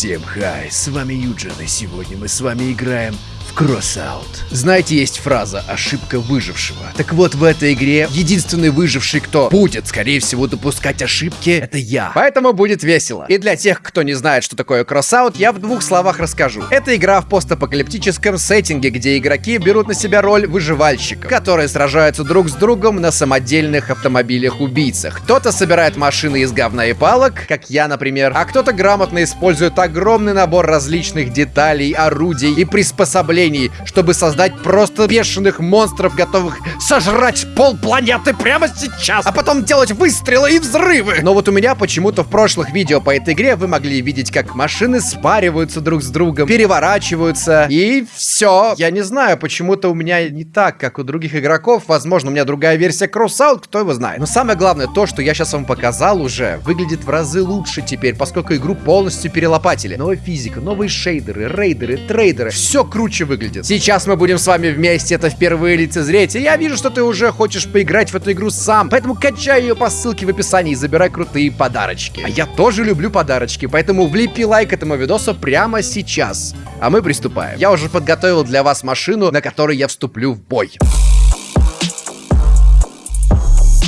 Всем хай, с вами Юджин, и сегодня мы с вами играем Crossout. Знаете, есть фраза «ошибка выжившего». Так вот, в этой игре единственный выживший, кто будет, скорее всего, допускать ошибки, это я. Поэтому будет весело. И для тех, кто не знает, что такое Crossout, я в двух словах расскажу. Это игра в постапокалиптическом сеттинге, где игроки берут на себя роль выживальщиков, которые сражаются друг с другом на самодельных автомобилях-убийцах. Кто-то собирает машины из говна и палок, как я, например, а кто-то грамотно использует огромный набор различных деталей, орудий и приспособлений поколений, чтобы создать просто бешеных монстров, готовых сожрать пол планеты прямо сейчас, а потом делать выстрелы и взрывы. Но вот у меня почему-то в прошлых видео по этой игре вы могли видеть, как машины спариваются друг с другом, переворачиваются, и все. Я не знаю, почему-то у меня не так, как у других игроков. Возможно, у меня другая версия Crossout, кто его знает. Но самое главное, то, что я сейчас вам показал уже, выглядит в разы лучше теперь, поскольку игру полностью перелопатили. Новая физика, новые шейдеры, рейдеры, трейдеры. Все круче выглядит. Сейчас мы будем с вами вместе это впервые лицезреть, и я вижу, что ты уже хочешь поиграть в эту игру сам, поэтому качай ее по ссылке в описании и забирай крутые подарочки. А я тоже люблю подарочки, поэтому влепи лайк этому видосу прямо сейчас. А мы приступаем. Я уже подготовил для вас машину, на которой я вступлю в бой.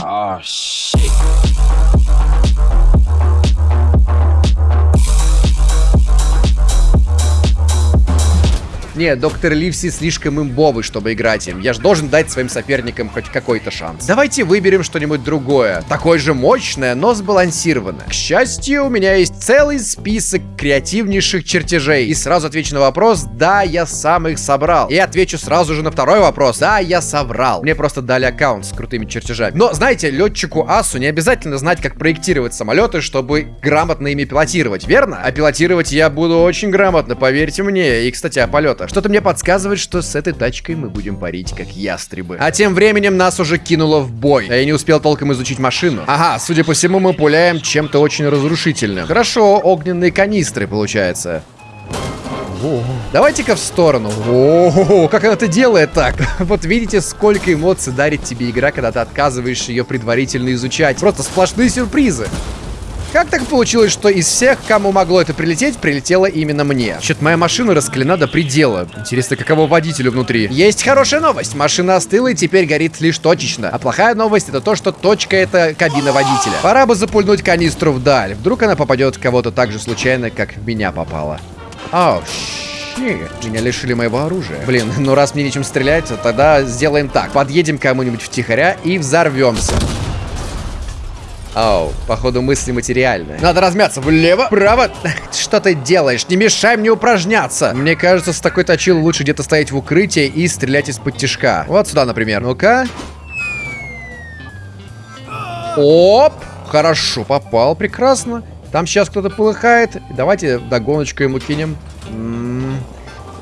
Oh, shit. Не, доктор Ливси слишком имбовый, чтобы играть им. Я же должен дать своим соперникам хоть какой-то шанс. Давайте выберем что-нибудь другое. Такое же мощное, но сбалансированное. К счастью, у меня есть целый список креативнейших чертежей. И сразу отвечу на вопрос, да, я сам их собрал. И отвечу сразу же на второй вопрос, да, я соврал. Мне просто дали аккаунт с крутыми чертежами. Но, знаете, летчику Асу не обязательно знать, как проектировать самолеты, чтобы грамотно ими пилотировать, верно? А пилотировать я буду очень грамотно, поверьте мне. И, кстати, о полетах что Что-то мне подсказывает, что с этой тачкой мы будем парить, как ястребы. А тем временем нас уже кинуло в бой. Я не успел толком изучить машину. Ага, судя по всему, мы пуляем чем-то очень разрушительным. Хорошо, огненные канистры, получается. Давайте-ка в сторону. О, как она это делает так? Вот видите, сколько эмоций дарит тебе игра, когда ты отказываешь ее предварительно изучать. Просто сплошные сюрпризы. Как так получилось, что из всех, кому могло это прилететь, прилетело именно мне? Что-то моя машина раскалена до предела. Интересно, каково водителю внутри? Есть хорошая новость. Машина остыла и теперь горит лишь точечно. А плохая новость это то, что точка это кабина водителя. Пора бы запульнуть канистру вдаль. Вдруг она попадет в кого-то так же случайно, как в меня попала. Ау, нет, меня лишили моего оружия. Блин, ну раз мне нечем стрелять, то тогда сделаем так. Подъедем кому-нибудь втихаря и взорвемся. Оу, походу мысли материальные. Надо размяться влево, вправо. Что ты делаешь? Не мешай мне упражняться. Мне кажется, с такой точилой лучше где-то стоять в укрытии и стрелять из-под тяжка. Вот сюда, например. Ну-ка. Оп! Хорошо, попал, прекрасно. Там сейчас кто-то полыхает. Давайте догоночку ему кинем.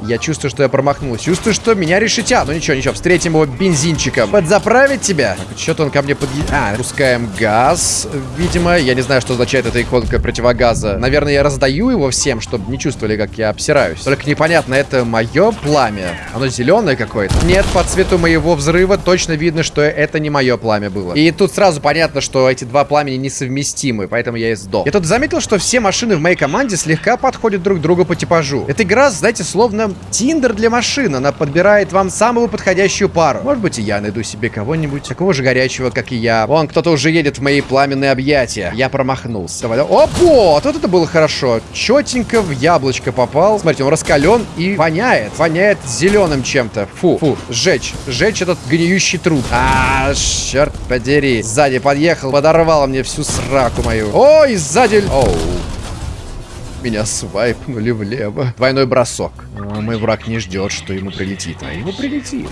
Я чувствую, что я промахнулся. Чувствую, что меня решетят. Ну ничего, ничего, встретим его бензинчиком. Подзаправить тебя? Так, что-то он ко мне подъедет. А, пускаем газ, видимо. Я не знаю, что означает эта иконка противогаза. Наверное, я раздаю его всем, чтобы не чувствовали, как я обсираюсь. Только непонятно, это мое пламя? Оно зеленое какое-то? Нет, по цвету моего взрыва точно видно, что это не мое пламя было. И тут сразу понятно, что эти два пламени несовместимы, поэтому я и сдох. Я тут заметил, что все машины в моей команде слегка подходят друг другу по типажу. Эта игра, знаете, словно Тиндер для машин. Она подбирает вам самую подходящую пару. Может быть, и я найду себе кого-нибудь такого же горячего, как и я. Вон, кто-то уже едет в мои пламенные объятия. Я промахнулся. Давай, Опа! Вот это было хорошо. Четенько в яблочко попал. Смотрите, он раскален и воняет. Воняет зеленым чем-то. Фу, фу. Сжечь. Сжечь этот гниющий труп. А, черт подери. Сзади подъехал, подорвал мне всю сраку мою. Ой, сзади... Оу. Меня свайпнули влево. Двойной бросок. Но мой враг не ждет, что ему прилетит. А ему прилетит.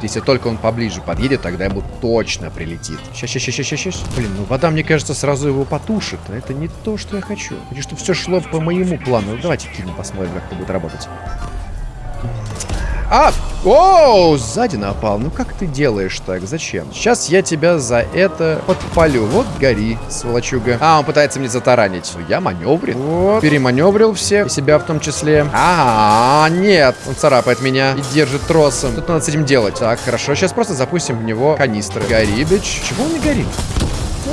Если только он поближе подъедет, тогда ему точно прилетит. Сейчас, сейчас, сейчас, сейчас, сейчас. Блин, ну вода, мне кажется, сразу его потушит. А это не то, что я хочу. Хочу, чтобы все шло по моему плану. Давайте кинем, посмотрим, как это будет работать. А! Оу, сзади напал. Ну как ты делаешь так? Зачем? Сейчас я тебя за это подпалю. Вот гори, сволочуга. А, он пытается мне затаранить. Ну, я маневрил. Вот. Переманеврил все. И себя в том числе. А, -а, -а нет. Он царапает меня и держит тросом. Что надо с этим делать? Так, хорошо. Сейчас просто запустим в него канистры. Гори, бич. Чего он не горит?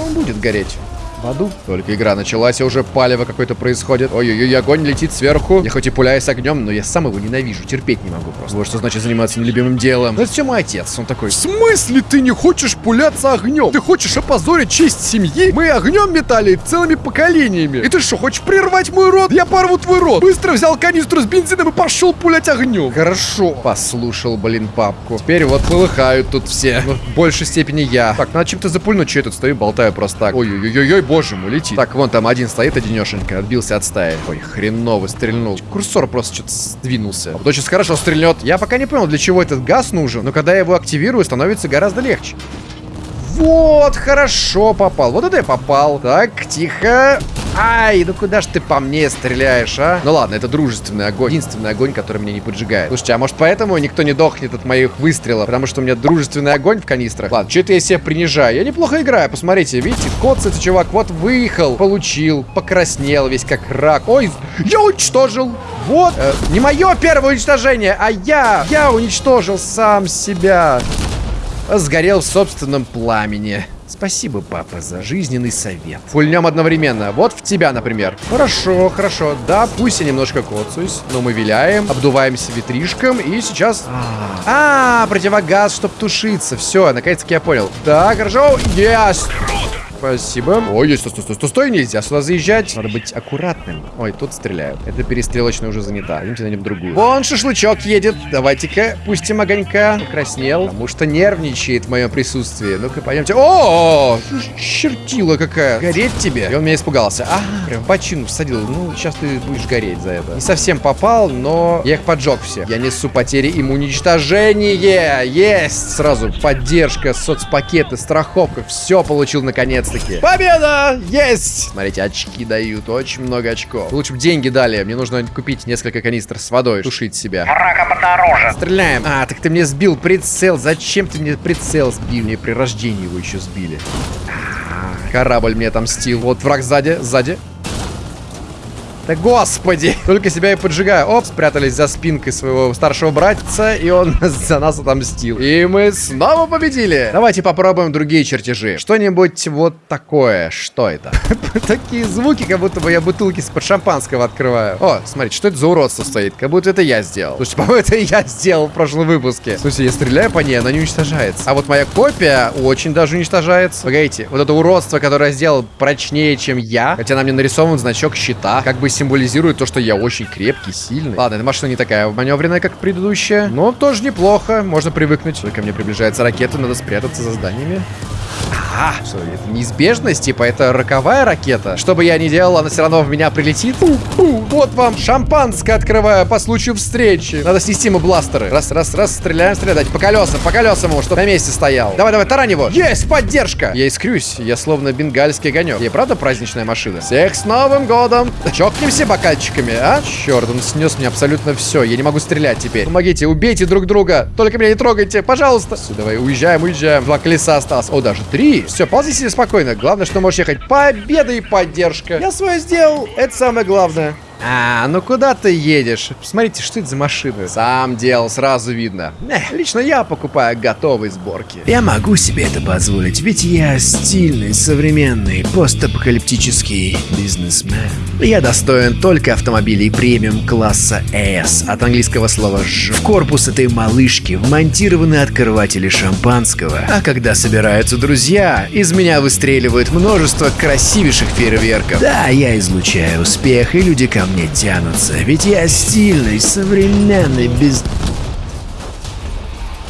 Он будет гореть. В аду. Только игра началась, и уже палево какое-то происходит. Ой-ой-ой, огонь летит сверху. Я хоть и пуляюсь огнем, но я сам его ненавижу, терпеть не могу просто. Вот что значит заниматься нелюбимым делом. Ну, это все мой отец, он такой. В смысле ты не хочешь пуляться огнем? Ты хочешь опозорить честь семьи? Мы огнем метали целыми поколениями. И ты что, хочешь прервать мой рот? Я порву твой рот. Быстро взял канистру с бензином и пошел пулять огнем. Хорошо. Послушал, блин, папку. Теперь вот полыхают тут все. Но в большей степени я. Так, надо чем-то запульнуть. Че я тут стою, болтаю просто так. Ой-ой-ой-ой, боже мой, летит. Так, вон там один стоит, одинешенько. Отбился от стаи. Ой, хреново стрельнул. Курсор просто что-то сдвинулся. Вот сейчас хорошо стрельнет. Я пока не понял, для чего этот газ нужен. Но когда я его активирую, становится гораздо легче. Вот, хорошо попал. Вот это я попал. Так, тихо. Ай, ну куда ж ты по мне стреляешь, а? Ну ладно, это дружественный огонь. Единственный огонь, который меня не поджигает. Слушайте, а может поэтому никто не дохнет от моих выстрелов? Потому что у меня дружественный огонь в канистрах. Ладно, что-то я себя принижаю. Я неплохо играю, посмотрите. Видите, коцает чувак. Вот выехал, получил, покраснел весь как рак. Ой, я уничтожил. Вот, э, не мое первое уничтожение, а я, я уничтожил сам себя. Сгорел в собственном пламени. Спасибо, папа, за жизненный совет. Пульнем одновременно. Вот в тебя, например. Хорошо, хорошо. Да, пусть я немножко коцаюсь, но мы виляем, обдуваемся ветришком, и сейчас... А, -а, -а противогаз, чтоб тушиться. Все, наконец-таки я понял. Так, хорошо. Есть. Спасибо. Ой, стой, стой, стой, стой, нельзя сюда заезжать. Надо быть аккуратным. Ой, тут стреляют. Это перестрелочная уже занята. Идемте найдем другую. Вон шашлычок едет. Давайте-ка пустим огонька. Покраснел. Потому что нервничает в моем присутствии. Ну-ка, пойдемте. О, чертила какая. Гореть тебе. И он меня испугался. А, прям почину всадил. Ну, сейчас ты будешь гореть за это. Не совсем попал, но я их поджег все. Я несу потери им уничтожение. Есть. Сразу поддержка, соцпакеты, страховка. Все получил наконец наконец-таки. Победа! Есть! Смотрите, очки дают. Очень много очков. Лучше бы деньги дали. Мне нужно купить несколько канистр с водой. Тушить себя. Врага подороже. Стреляем. А, так ты мне сбил прицел. Зачем ты мне прицел сбил? Мне при рождении его еще сбили. А, корабль мне отомстил. Вот враг сзади, сзади. Да господи! Только себя и поджигаю. Оп, спрятались за спинкой своего старшего братца, и он за нас отомстил. И мы снова победили. Давайте попробуем другие чертежи. Что-нибудь вот такое. Что это? Такие звуки, как будто бы я бутылки с-под шампанского открываю. О, смотрите, что это за уродство стоит? Как будто это я сделал. Слушайте, по-моему, это я сделал в прошлом выпуске. Слушайте, я стреляю по ней, она не уничтожается. А вот моя копия очень даже уничтожается. Погодите, вот это уродство, которое я сделал прочнее, чем я. Хотя на мне нарисован значок щита. Как бы символизирует то, что я очень крепкий, сильный. Ладно, эта машина не такая маневренная, как предыдущая. Но тоже неплохо. Можно привыкнуть. Только мне приближается ракета, надо спрятаться за зданиями. А, что, это неизбежность? Типа, это роковая ракета? Что бы я ни делал, она все равно в меня прилетит? Фу, фу, вот вам шампанское открываю по случаю встречи. Надо снести ему бластеры. Раз, раз, раз, стреляем, стрелять. По колесам, по колесам ему, чтобы на месте стоял. Давай, давай, тарань его. Есть, поддержка. Я искрюсь, я словно бенгальский огонек. Я правда праздничная машина? Всех с Новым годом. Чокнемся бокальчиками, а? Черт, он снес мне абсолютно все. Я не могу стрелять теперь. Помогите, убейте друг друга. Только меня не трогайте, пожалуйста. Все, давай, уезжаем, уезжаем. Два колеса осталось. О, даже три. Все, ползи себе спокойно. Главное, что можешь ехать. Победа и поддержка. Я свое сделал. Это самое главное. А, ну куда ты едешь? Посмотрите, что это за машина. Сам делал, сразу видно. Эх, лично я покупаю готовые сборки. Я могу себе это позволить, ведь я стильный, современный, постапокалиптический бизнесмен. Я достоин только автомобилей премиум класса S, от английского слова «ж». В корпус этой малышки вмонтированы открыватели шампанского. А когда собираются друзья, из меня выстреливают множество красивейших фейерверков. Да, я излучаю успех, и люди ко мне тянутся, ведь я стильный, современный, без...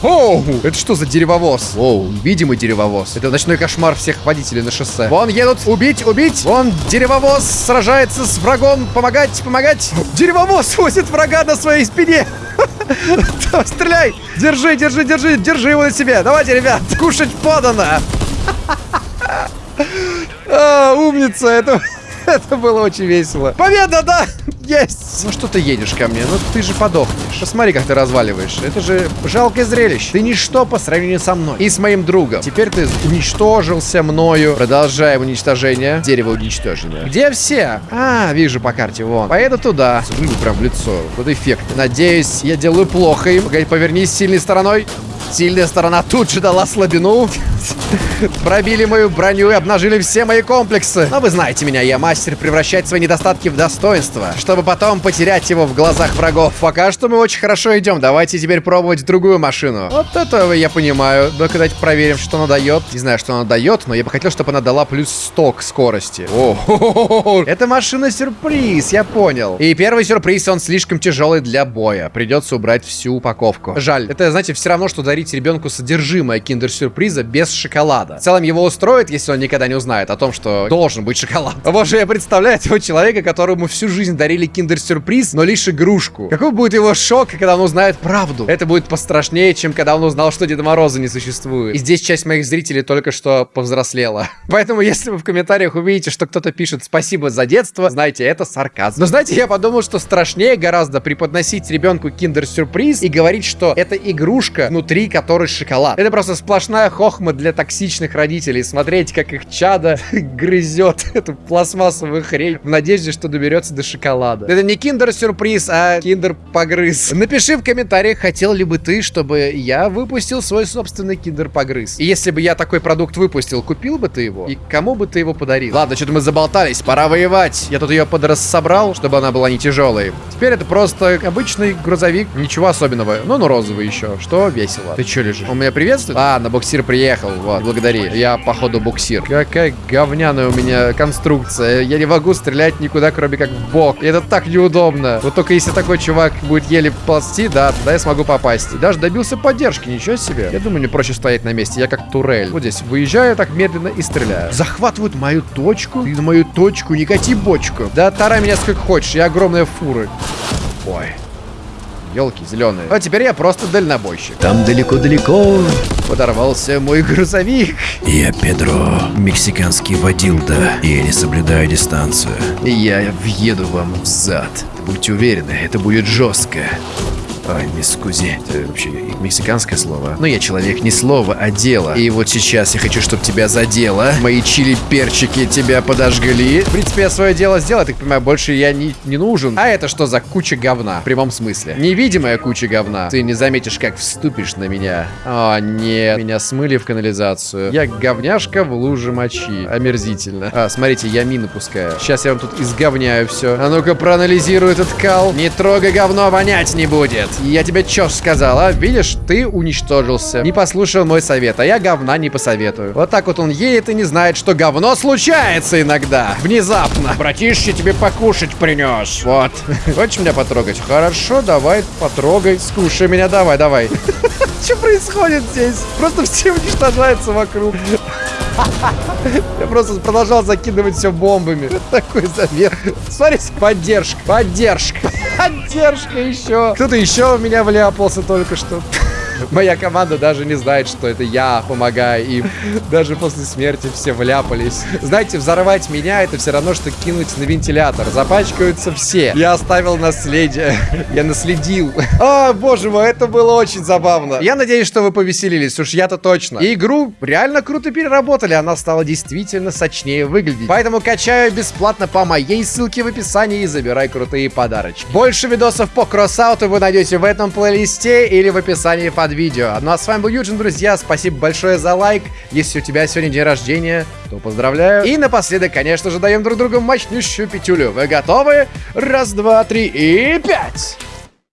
Оу, это что за деревовоз? Оу, видимый деревовоз. Это ночной кошмар всех водителей на шоссе. Вон едут, убить, убить. Вон деревовоз сражается с врагом, помогать, помогать. Деревовоз возит врага на своей спине. Стреляй! Держи, держи, держи, держи его на себе. Давайте, ребят, кушать подано. А, умница, это... Это было очень весело. Победа, да! Есть! Ну что ты едешь ко мне? Ну ты же подохнешь. Посмотри, как ты разваливаешь. Это же жалкое зрелище. Ты ничто по сравнению со мной. И с моим другом. Теперь ты уничтожился мною. Продолжаем уничтожение. Дерево уничтожено. Где все? А, вижу по карте, вон. Поеду туда. Смотри, прям в лицо. Вот эффект. Надеюсь, я делаю плохо им. Повернись сильной стороной. Сильная сторона тут же дала слабину. Пробили мою броню и обнажили все мои комплексы. Но вы знаете меня, я мастер превращать свои недостатки в достоинство, чтобы потом потерять его в глазах врагов. Пока что мы очень хорошо идем. Давайте теперь пробовать другую машину. Вот это я понимаю. Ну-ка давайте проверим, что она дает. Не знаю, что она дает, но я бы хотел, чтобы она дала плюс 100 к скорости. О, это машина-сюрприз, я понял. И первый сюрприз, он слишком тяжелый для боя. Придется убрать всю упаковку. Жаль. Это, знаете, все равно, что дарить ребенку содержимое киндер-сюрприза без шоколада. В целом его устроит, если он никогда не узнает о том, что должен быть шоколад. Боже, я представляю этого человека, которому всю жизнь дарили киндер-сюрприз, но лишь игрушку. Какой будет его шок, когда он узнает правду? Это будет пострашнее, чем когда он узнал, что Деда Мороза не существует. И здесь часть моих зрителей только что повзрослела. Поэтому, если вы в комментариях увидите, что кто-то пишет «Спасибо за детство», знаете, это сарказм. Но знаете, я подумал, что страшнее гораздо преподносить ребенку киндер-сюрприз и говорить, что это игрушка, внутри которой шоколад. Это просто сплошная хохма для токсичных родителей. Смотреть, как их чада грызет эту пластмассовую хрень в надежде, что доберется до шоколада. Это не киндер-сюрприз, а киндер-погрыз. Напиши в комментариях, хотел ли бы ты, чтобы я выпустил свой собственный киндер-погрыз. И если бы я такой продукт выпустил, купил бы ты его? И кому бы ты его подарил? Ладно, что-то мы заболтались, пора воевать. Я тут ее подрассобрал, чтобы она была не тяжелой. Теперь это просто обычный грузовик, ничего особенного. Ну, ну розовый еще, что весело. Ты что лежишь? Он меня приветствует? А, на буксир приехал, вот, благодари. Я, походу, буксир. Какая говняная у меня конструкция. Я не могу стрелять никуда, кроме как в бок. И это так неудобно. Вот только если такой чувак будет еле ползти, да, тогда я смогу попасть. И даже добился поддержки, ничего себе. Я думаю, мне проще стоять на месте. Я как турель. Вот здесь выезжаю так медленно и стреляю. Захватывают мою точку. Ты на мою точку не кати бочку. Да тарай меня сколько хочешь, я огромная фура. Ой. Елки зеленые. А теперь я просто дальнобойщик. Там далеко-далеко Подорвался мой грузовик. Я Педро, мексиканский водилда, и я не соблюдаю дистанцию. Я въеду вам в зад. Будьте уверены, это будет жестко. Ой, мисс Кузи, это вообще мексиканское слово. Но я человек не слова, а дело. И вот сейчас я хочу, чтобы тебя задело. Мои чили-перчики тебя подожгли. В принципе, я свое дело сделал, так понимаю, больше я не, не нужен. А это что за куча говна? В прямом смысле. Невидимая куча говна. Ты не заметишь, как вступишь на меня. О, нет. Меня смыли в канализацию. Я говняшка в луже мочи. Омерзительно. А, смотрите, я мины пускаю. Сейчас я вам тут изговняю все. А ну-ка, проанализируй этот кал. Не трогай говно, вонять не будет. Я тебе чё ж сказала? Видишь, ты уничтожился. Не послушал мой совет, а я говна не посоветую. Вот так вот он едет и не знает, что говно случается иногда. Внезапно. Братишки тебе покушать принес. Вот. Хочешь меня потрогать? Хорошо, давай, потрогай. Скушай меня, давай, давай. Что происходит здесь? Просто все уничтожаются вокруг. Я просто продолжал закидывать все бомбами. Такой замер. Смотрите, поддержка, поддержка, поддержка еще. Кто-то еще в меня вляпался только что. Моя команда даже не знает, что это я помогаю им. Даже после смерти все вляпались. Знаете, взорвать меня это все равно, что кинуть на вентилятор. Запачкаются все. Я оставил наследие. Я наследил. О, боже мой, это было очень забавно. Я надеюсь, что вы повеселились. Уж я-то точно. И игру реально круто переработали. Она стала действительно сочнее выглядеть. Поэтому качаю бесплатно по моей ссылке в описании и забирай крутые подарочки. Больше видосов по кроссауту вы найдете в этом плейлисте или в описании под видео. Ну а с вами был Юджин, друзья. Спасибо большое за лайк. Если у тебя сегодня день рождения, то поздравляю. И напоследок, конечно же, даем друг другу мощнющую пятюлю. Вы готовы? Раз, два, три и пять!